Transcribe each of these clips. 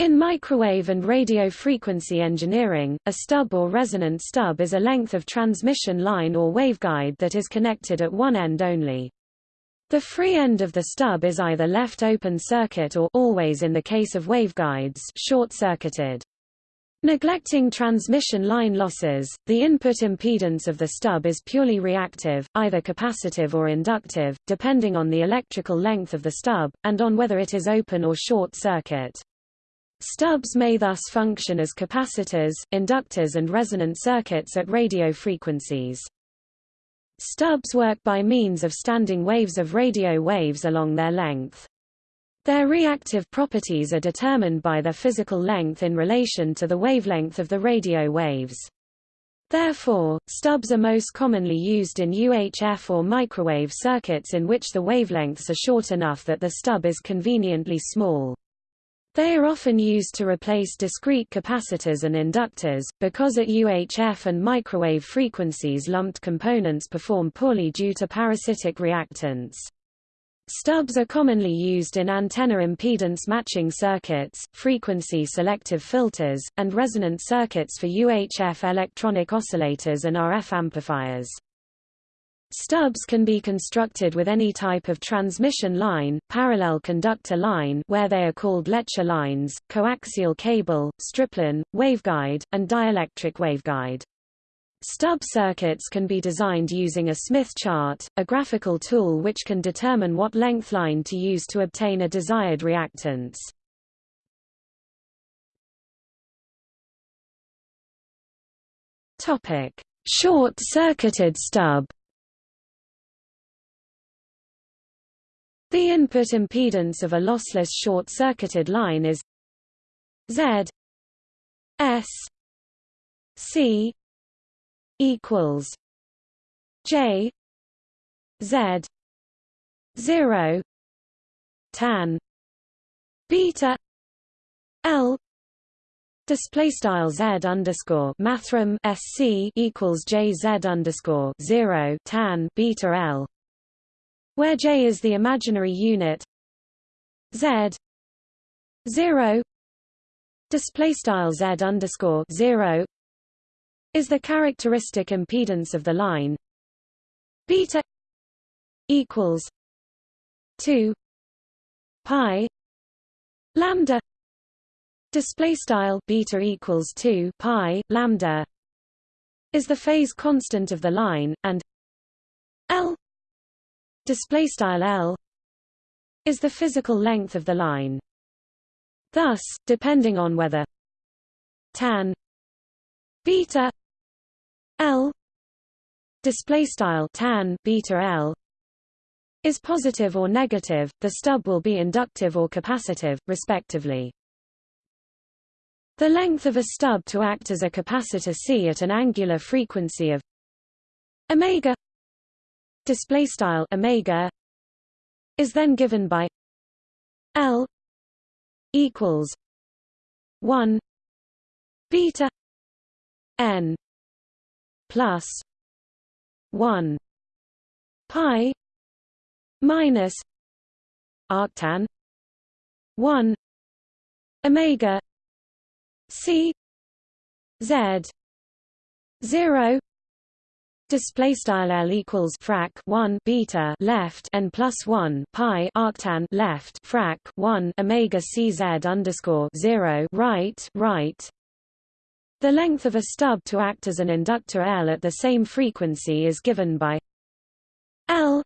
In microwave and radio frequency engineering, a stub or resonant stub is a length of transmission line or waveguide that is connected at one end only. The free end of the stub is either left open circuit or always in the case of waveguides short-circuited. Neglecting transmission line losses, the input impedance of the stub is purely reactive, either capacitive or inductive, depending on the electrical length of the stub, and on whether it is open or short circuit. Stubs may thus function as capacitors, inductors and resonant circuits at radio frequencies. Stubs work by means of standing waves of radio waves along their length. Their reactive properties are determined by their physical length in relation to the wavelength of the radio waves. Therefore, stubs are most commonly used in UHF or microwave circuits in which the wavelengths are short enough that the stub is conveniently small. They are often used to replace discrete capacitors and inductors, because at UHF and microwave frequencies lumped components perform poorly due to parasitic reactance. Stubs are commonly used in antenna impedance matching circuits, frequency selective filters, and resonant circuits for UHF electronic oscillators and RF amplifiers. Stubs can be constructed with any type of transmission line, parallel conductor line where they are called Lecher lines, coaxial cable, stripline, waveguide, and dielectric waveguide. Stub circuits can be designed using a Smith chart, a graphical tool which can determine what length line to use to obtain a desired reactance. Short-circuited stub The input impedance of a lossless short-circuited line is Z S C equals J Z zero tan beta L display style z underscore mathrm sc equals j z underscore zero tan beta l where j is the imaginary unit. Z. 0 display style z underscore 0 is the characteristic impedance of the line. Beta equals 2 pi lambda. Display style beta equals 2 pi lambda is the phase constant of the line and display style L is the physical length of the line. Thus, depending on whether tan beta L display style tan beta L is positive or negative, the stub will be inductive or capacitive, respectively. The length of a stub to act as a capacitor C at an angular frequency of omega display style omega is then given by L equals 1 beta n plus 1 pi minus arctan 1 omega c z 0 Display style L equals frac 1 beta left and plus 1 pi arctan left frac 1 omega cz underscore 0 right right. The length of a stub to act as an inductor L at the same frequency is given by L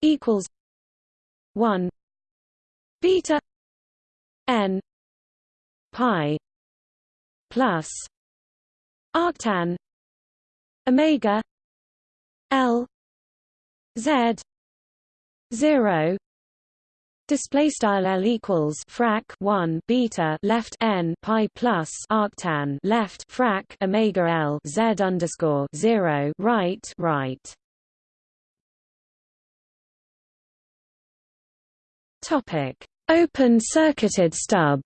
equals 1 beta n pi plus arctan omega L Z zero Display style L equals frac one beta left N pi plus arctan left frac Omega L Z underscore zero right right. Topic. Open circuited stub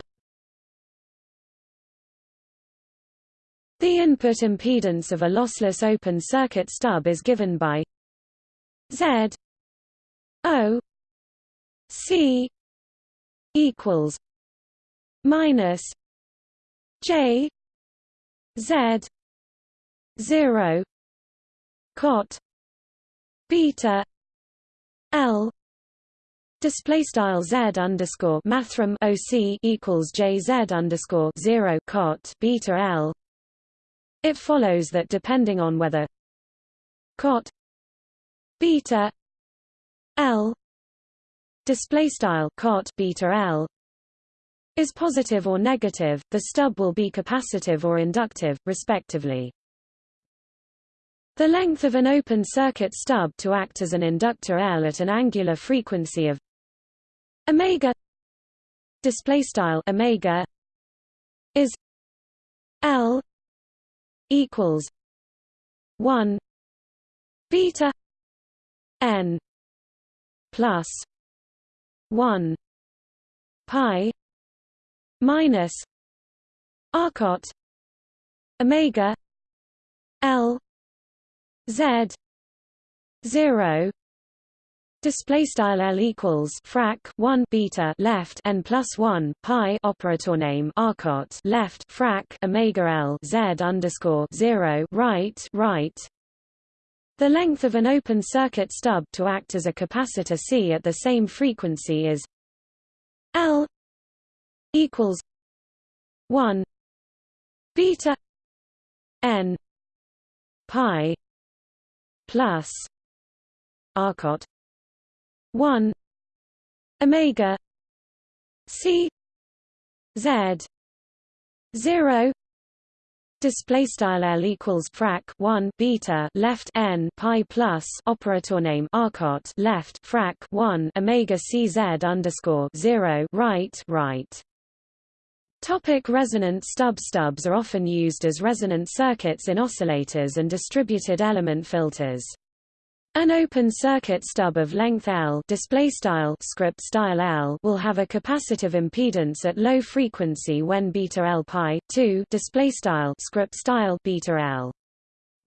The input impedance of a lossless open circuit stub is given by Z O C equals minus J Z zero cot beta L Display style z underscore mathrm oc equals jz underscore zero cot beta l. It follows that depending on whether cot beta l display style cot beta l is positive or negative, the stub will be capacitive or inductive, respectively. The length of an open circuit stub to act as an inductor L at an angular frequency of omega display style omega is L equals 1 beta n plus 1 pi minus arcot omega L Z zero display style L equals frac 1 beta left n plus 1 pi operator name arcot left frac omega L Z underscore 0 right right. The length of an open circuit stub to act as a capacitor C at the same frequency is L equals 1 beta n pi plus arcot 1 omega c z 0 Display style L equals frac 1 beta left n pi plus operator name arcot left frac 1 omega cz underscore 0 right right Topic resonant stub Stubs are often used as resonant circuits in oscillators and distributed element filters. An open circuit stub of length L display style script style L will have a capacitive impedance at low frequency when beta L pi 2 display style script style beta L.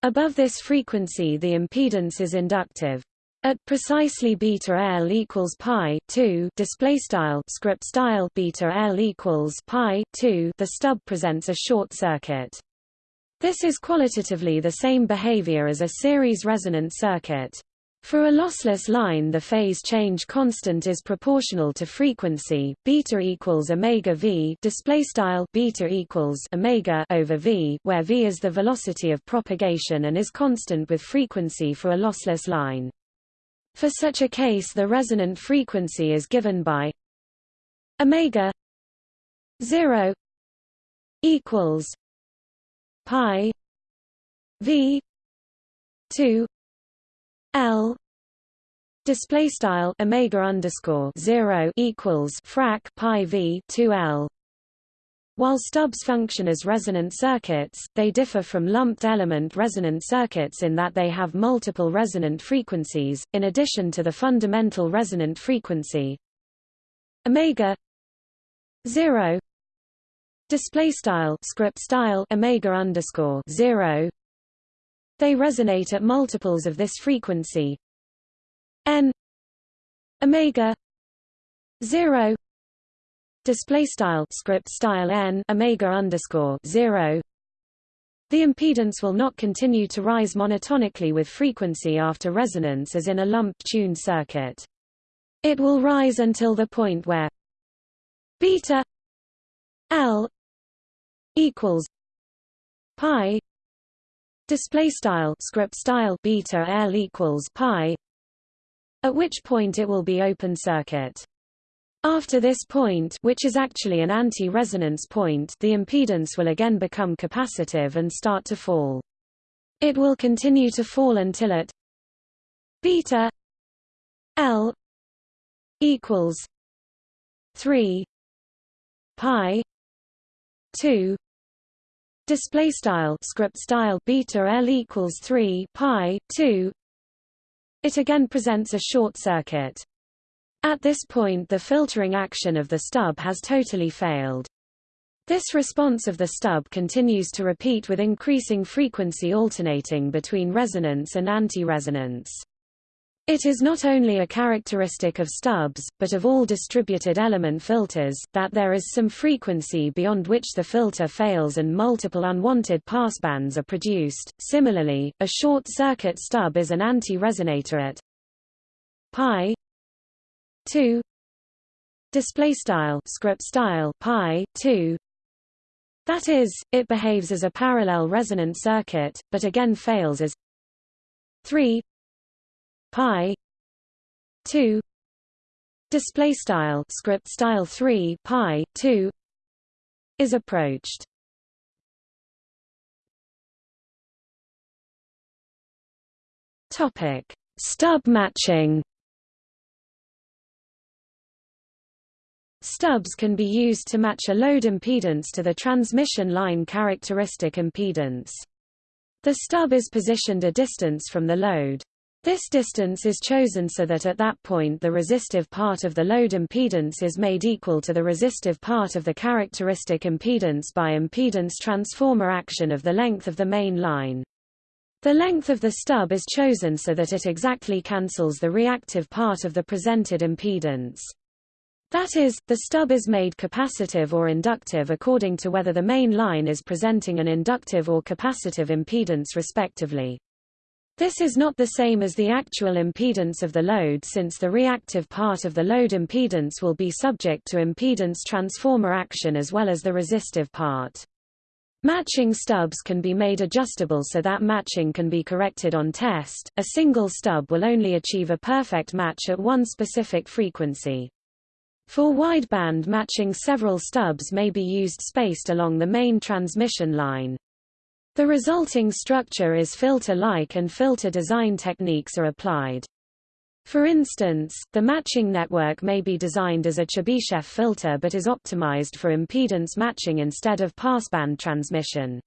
Above this frequency the impedance is inductive. At precisely beta L equals pi 2 display style script style beta L equals pi 2 the stub presents a short circuit. This is qualitatively the same behavior as a series resonant circuit. For a lossless line the phase change constant is proportional to frequency beta equals omega v display style beta equals omega over v where v is the velocity of propagation and is constant with frequency for a lossless line. For such a case the resonant frequency is given by omega 0 equals pi v 2 l display style omega underscore 0 equals frac pi v 2 l. While stubs function as resonant circuits, they differ from lumped element resonant circuits in that they have multiple resonant frequencies, in addition to the fundamental resonant frequency. Omega 0 display style script style omega underscore 0 they resonate at multiples of this frequency. N. Omega. 0 display style script style n omega underscore 0 the impedance will not continue to rise monotonically with frequency after resonance as in a lumped tuned circuit. It will rise until the point where beta L equals pi display style script style beta L equals pi at which point it will be open circuit. After this point which is actually an anti-resonance point the impedance will again become capacitive and start to fall. It will continue to fall until at beta L equals 3 pi 2 display style script style beta L equals 3 pi 2 it again presents a short circuit at this point the filtering action of the stub has totally failed. This response of the stub continues to repeat with increasing frequency alternating between resonance and anti-resonance. It is not only a characteristic of stubs, but of all distributed element filters, that there is some frequency beyond which the filter fails and multiple unwanted passbands are produced. Similarly, a short circuit stub is an anti-resonator at pi 2 display style script style pi 2 that is it behaves as a parallel resonant circuit but again fails as 3 pi 2 display style script style 3 pi 2 is approached topic stub matching Stubs can be used to match a load impedance to the transmission line characteristic impedance. The stub is positioned a distance from the load. This distance is chosen so that at that point the resistive part of the load impedance is made equal to the resistive part of the characteristic impedance by impedance transformer action of the length of the main line. The length of the stub is chosen so that it exactly cancels the reactive part of the presented impedance. That is, the stub is made capacitive or inductive according to whether the main line is presenting an inductive or capacitive impedance respectively. This is not the same as the actual impedance of the load since the reactive part of the load impedance will be subject to impedance transformer action as well as the resistive part. Matching stubs can be made adjustable so that matching can be corrected on test. A single stub will only achieve a perfect match at one specific frequency. For wideband matching several stubs may be used spaced along the main transmission line. The resulting structure is filter-like and filter design techniques are applied. For instance, the matching network may be designed as a Chebyshev filter but is optimized for impedance matching instead of passband transmission.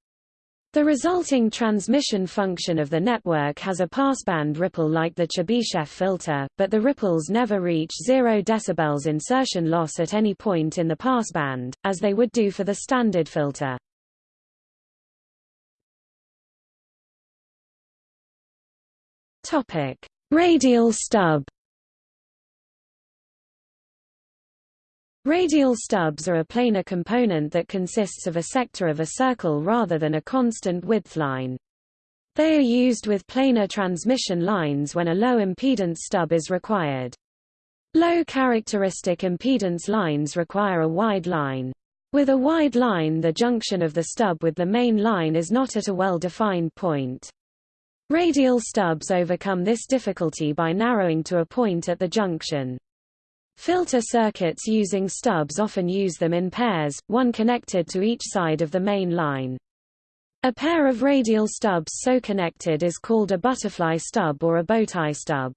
The resulting transmission function of the network has a passband ripple like the Chebyshev filter, but the ripples never reach 0 dB insertion loss at any point in the passband, as they would do for the standard filter. Topic: Radial stub. Radial stubs are a planar component that consists of a sector of a circle rather than a constant width line. They are used with planar transmission lines when a low impedance stub is required. Low characteristic impedance lines require a wide line. With a wide line the junction of the stub with the main line is not at a well-defined point. Radial stubs overcome this difficulty by narrowing to a point at the junction. Filter circuits using stubs often use them in pairs, one connected to each side of the main line. A pair of radial stubs so connected is called a butterfly stub or a bowtie stub.